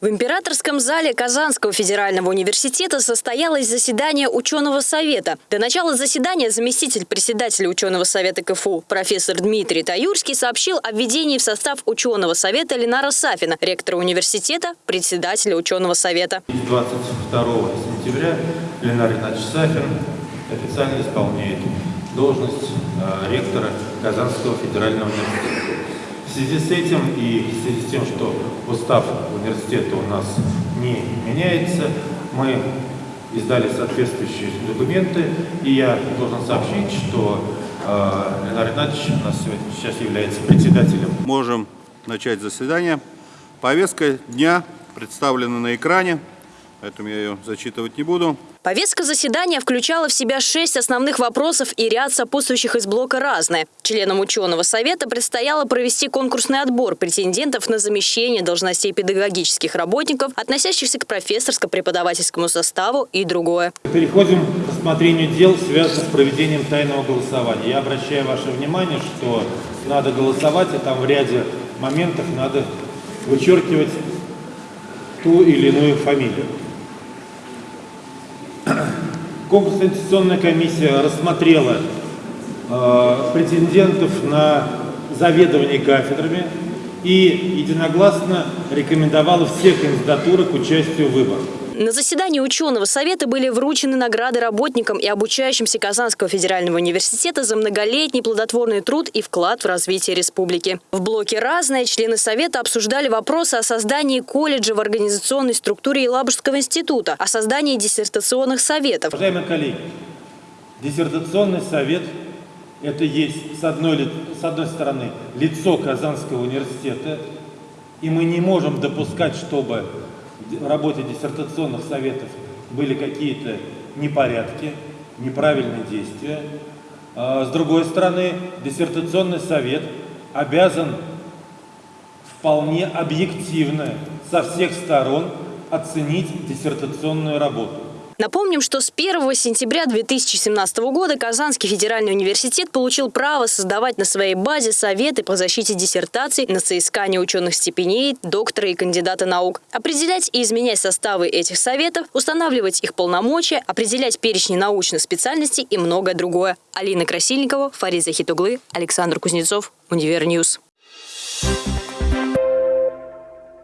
В императорском зале Казанского федерального университета состоялось заседание ученого совета. До начала заседания заместитель председателя ученого совета КФУ профессор Дмитрий Таюрский сообщил о введении в состав ученого совета Ленара Сафина, ректора университета, председателя ученого совета. 22 сентября Ленар Игнатьевич Сафин официально исполняет должность э, ректора Казанского федерального университета. В связи с этим и в связи с тем, что устав университета у нас не меняется, мы издали соответствующие документы, и я должен сообщить, что э, Ленар Игнатьевич у нас сегодня, сейчас является председателем. Можем начать заседание. Повестка дня представлена на экране, поэтому я ее зачитывать не буду. Повестка заседания включала в себя шесть основных вопросов и ряд сопутствующих из блока «Разное». Членам ученого совета предстояло провести конкурсный отбор претендентов на замещение должностей педагогических работников, относящихся к профессорско-преподавательскому составу и другое. Переходим к рассмотрению дел, связанных с проведением тайного голосования. Я обращаю ваше внимание, что надо голосовать, и там в ряде моментов надо вычеркивать ту или иную фамилию. Конкурсно-инвестиционная комиссия рассмотрела э, претендентов на заведование кафедрами и единогласно рекомендовала все кандидатуры к участию в выборах. На заседании ученого совета были вручены награды работникам и обучающимся Казанского федерального университета за многолетний плодотворный труд и вклад в развитие республики. В блоке «Разное» члены совета обсуждали вопросы о создании колледжа в организационной структуре Елабужского института, о создании диссертационных советов. Уважаемые коллеги, диссертационный совет – это есть, с одной, с одной стороны, лицо Казанского университета, и мы не можем допускать, чтобы работе диссертационных советов были какие-то непорядки, неправильные действия. А, с другой стороны, диссертационный совет обязан вполне объективно со всех сторон оценить диссертационную работу. Напомним, что с 1 сентября 2017 года Казанский федеральный университет получил право создавать на своей базе советы по защите диссертаций на соискание ученых степеней, доктора и кандидата наук, определять и изменять составы этих советов, устанавливать их полномочия, определять перечни научных специальностей и многое другое. Алина Красильникова, Фарид Захитуглы, Александр Кузнецов, Универньюз. Thank you